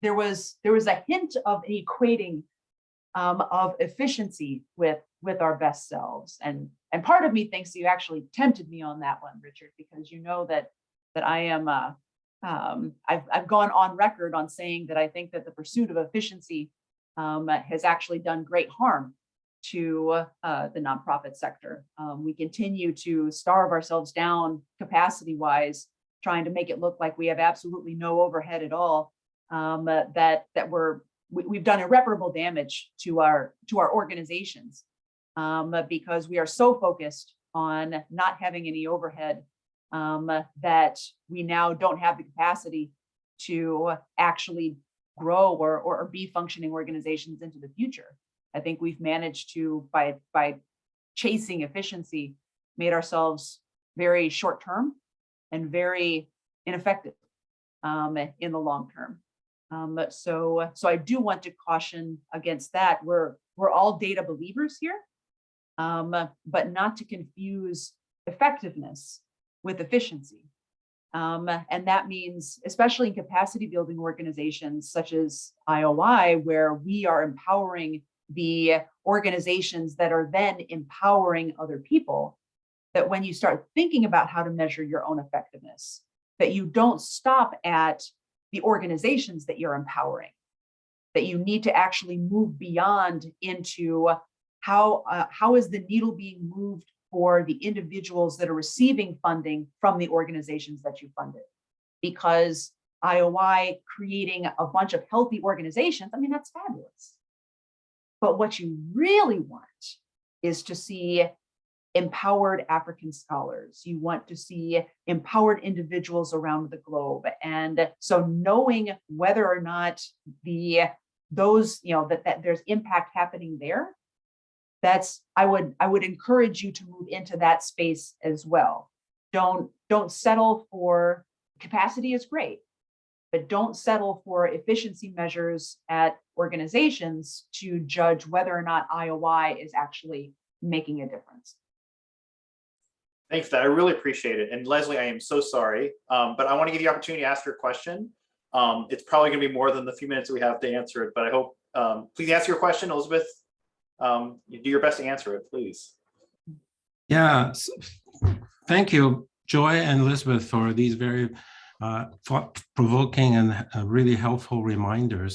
there was, there was a hint of equating um, of efficiency with, with our best selves. And, and part of me thinks you actually tempted me on that one, Richard, because you know that, that I am, uh, um, I've, I've gone on record on saying that I think that the pursuit of efficiency um, has actually done great harm to uh, the nonprofit sector. Um, we continue to starve ourselves down capacity wise trying to make it look like we have absolutely no overhead at all, um, uh, that that we're we, we've done irreparable damage to our to our organizations um, because we are so focused on not having any overhead um, that we now don't have the capacity to actually grow or or be functioning organizations into the future. I think we've managed to by by chasing efficiency, made ourselves very short term and very ineffective um, in the long term. Um, so, so I do want to caution against that. We're, we're all data believers here, um, but not to confuse effectiveness with efficiency. Um, and that means, especially in capacity building organizations such as IOI, where we are empowering the organizations that are then empowering other people, that when you start thinking about how to measure your own effectiveness, that you don't stop at the organizations that you're empowering, that you need to actually move beyond into how, uh, how is the needle being moved for the individuals that are receiving funding from the organizations that you funded. Because IOI creating a bunch of healthy organizations, I mean, that's fabulous. But what you really want is to see empowered African scholars. You want to see empowered individuals around the globe. And so knowing whether or not the those, you know, that, that there's impact happening there, that's, I would, I would encourage you to move into that space as well. Don't, don't settle for capacity is great, but don't settle for efficiency measures at organizations to judge whether or not IOI is actually making a difference. Thanks for that. I really appreciate it. And Leslie, I am so sorry, um, but I want to give you the opportunity to ask your question. Um, it's probably going to be more than the few minutes we have to answer it, but I hope, um, please ask your question, Elizabeth. Um, you do your best to answer it, please. Yeah, thank you, Joy and Elizabeth, for these very thought-provoking and uh, really helpful reminders.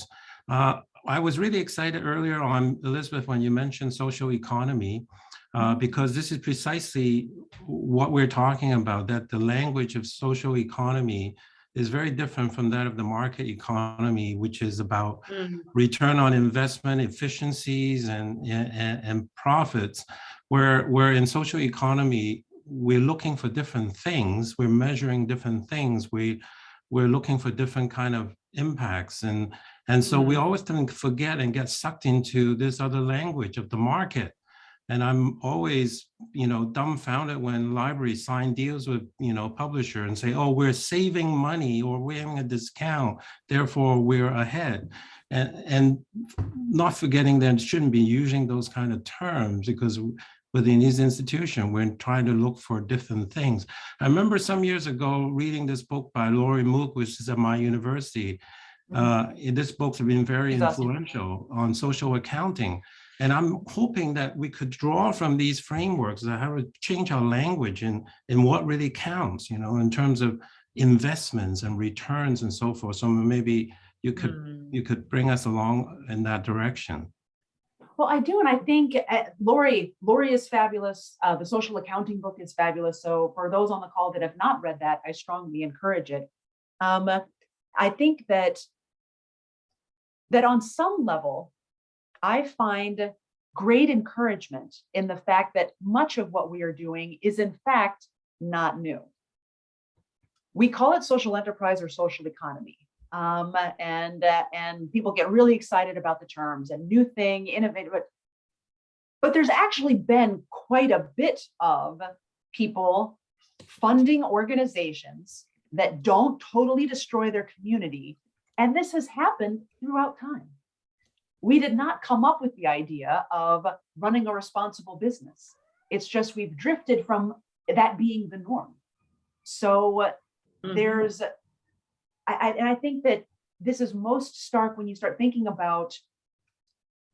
Uh, I was really excited earlier on, Elizabeth, when you mentioned social economy, uh, because this is precisely what we're talking about, that the language of social economy is very different from that of the market economy, which is about Mhm. return on investment efficiencies and, and, and profits, where, where in social economy, we're looking for different things, we're measuring different things, we, we're looking for different kind of impacts. And, and so we mm-hmm. always tend to forget and get sucked into this other language of the market. And I'm always, you know, dumbfounded when libraries sign deals with, you know, publisher and say, oh, we're saving money or we're having a discount, therefore we're ahead. And, and not forgetting that it shouldn't be using those kind of terms because within these institution. we're trying to look for different things. I remember some years ago reading this book by Laurie Mook, which is at my university. Uh, this book's been very influential on social accounting. And I'm hoping that we could draw from these frameworks that how to change our language and, and what really counts, you know, in terms of investments and returns and so forth. So maybe you could Mm. you could bring us along in that direction. Well, I do, and I think uh, Laurie, Laurie is fabulous. Uh, the social accounting book is fabulous. So for those on the call that have not read that, I strongly encourage it. Um, I think that that on some level, I find great encouragement in the fact that much of what we are doing is in fact not new. We call it social enterprise or social economy, Um, and, uh, and people get really excited about the terms and new thing, innovative, but but there's actually been quite a bit of people funding organizations that don't totally destroy their community. And this has happened throughout time. We did not come up with the idea of running a responsible business. It's just we've drifted from that being the norm. So uh, Mhm. there's, I, and I think that this is most stark when you start thinking about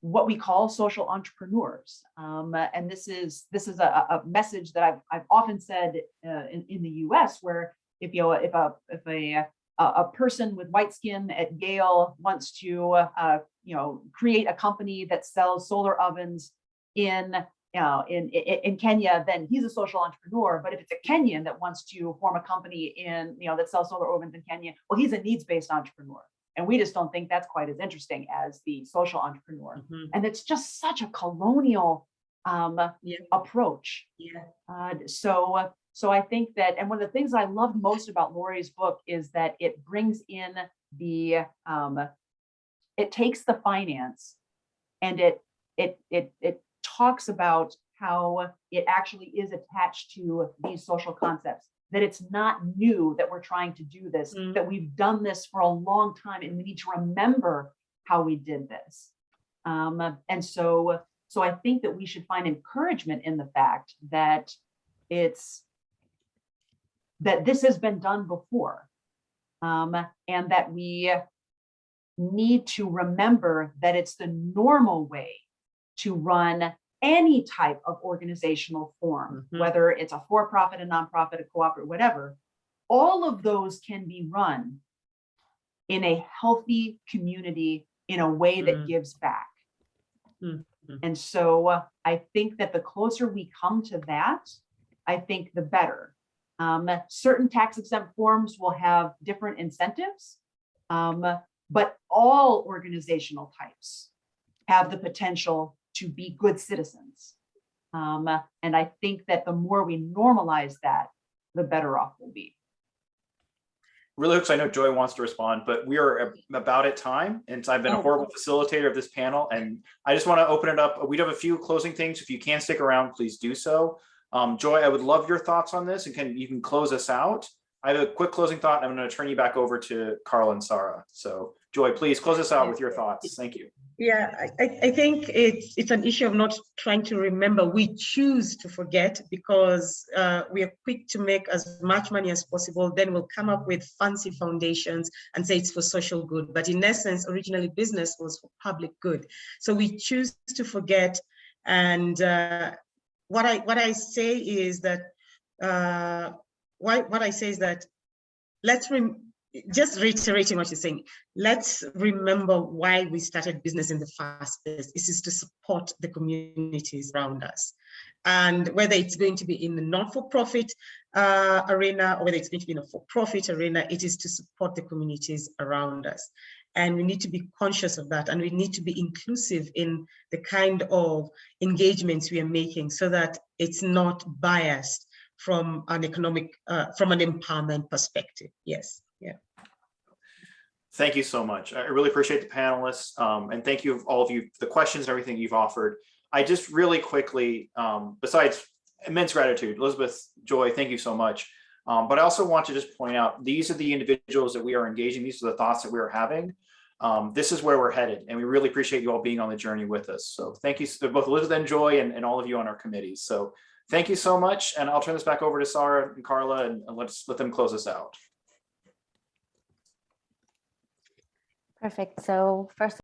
what we call social entrepreneurs. Um, and this is this is a, a message that I've, I've often said uh, in, in the US where if you if a if a a a person with white skin at Yale wants to uh, you know create a company that sells solar ovens in you know in, in Kenya, then he's a social entrepreneur. But if it's a Kenyan that wants to form a company in you know that sells solar ovens in Kenya, well, he's a needs-based entrepreneur. And we just don't think that's quite as interesting as the social entrepreneur. Mhm. And it's just such a colonial um, Yeah. approach. Yeah. Uh, so, so I think that, and one of the things I loved most about Laurie's book is that it brings in the, um, it takes the finance and it, it, it, it talks about how it actually is attached to these social concepts, that it's not new that we're trying to do this, Mm. that we've done this for a long time and we need to remember how we did this. Um, and so, so I think that we should find encouragement in the fact that it's that this has been done before. Um, and that we need to remember that it's the normal way to run any type of organizational form, Mhm. whether it's a for-profit, a nonprofit, a cooperative, whatever. All of those can be run in a healthy community in a way that Mm. gives back. Mhm. And so uh, I think that the closer we come to that, I think the better. Um, certain tax exempt forms will have different incentives. um, but all organizational types have the potential to be good citizens. Um, and I think that the more we normalize that, the better off we'll be. Really hooks, I know Joy wants to respond, but we are about at time, and I've been a Oh. horrible facilitator of this panel, and I just want to open it up. We do have a few closing things. If you can stick around, please do so. Um, Joy, I would love your thoughts on this, and can, you can close us out. I have a quick closing thought, and I'm going to turn you back over to Carl and Sarah. So Joy, please close us out with your thoughts. Thank you. Yeah, I, I think it's it's an issue of not trying to remember. We choose to forget because uh, we are quick to make as much money as possible. Then we'll come up with fancy foundations and say it's for social good. But in essence, originally business was for public good. So we choose to forget. And uh, what I what I say is that uh, why what I say is that let's rem just reiterating what you're saying, let's remember why we started business in the first place. This is to support the communities around us. And whether it's going to be in the not-for-profit uh, arena or whether it's going to be in a for-profit arena, it is to support the communities around us. And we need to be conscious of that. And we need to be inclusive in the kind of engagements we are making so that it's not biased from an economic, uh, from an empowerment perspective. Yes, yeah. Thank you so much. I really appreciate the panelists um, and thank you all of you, the questions, and everything you've offered. I just really quickly, um, besides immense gratitude, Elizabeth, Joy, thank you so much. Um, but I also want to just point out, these are the individuals that we are engaging. These are the thoughts that we are having. Um, this is where we're headed and we really appreciate you all being on the journey with us. So thank you to both Elizabeth and Joy and, and all of you on our committees. So thank you so much. And I'll turn this back over to Sarah and Carla and and let's let them close us out. Perfect. So first